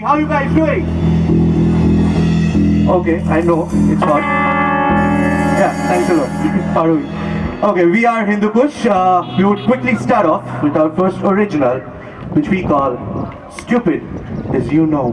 How you guys doing? Okay, I know it's hot. Yeah, thanks a lot. Arun. Okay, we are Hindu Kush. Uh, we would quickly start off with our first original, which we call Stupid as You Know.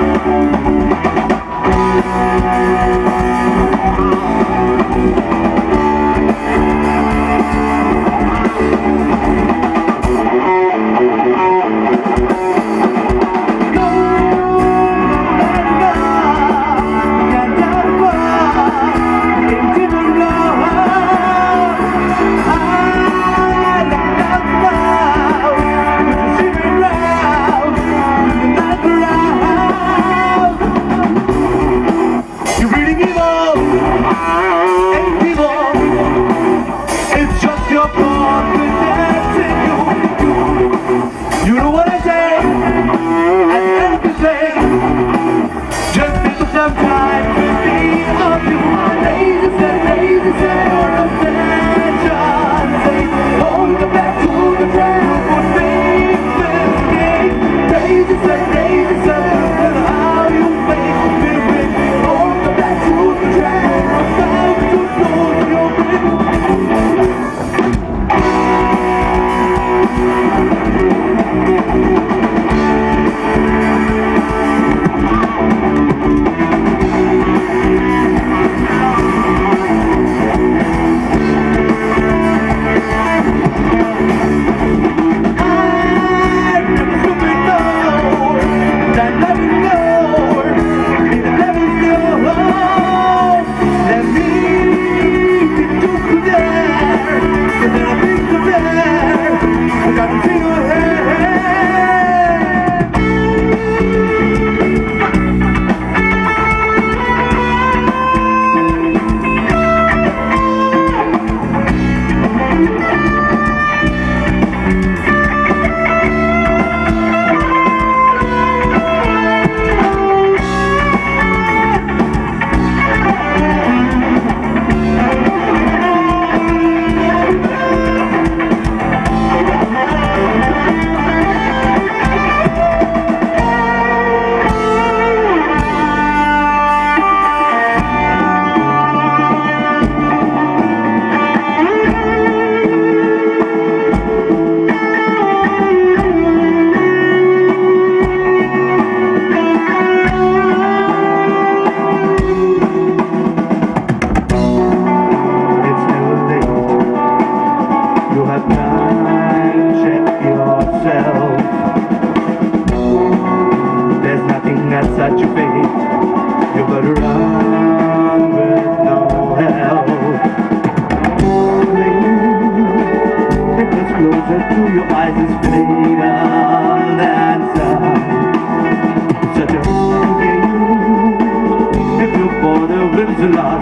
Música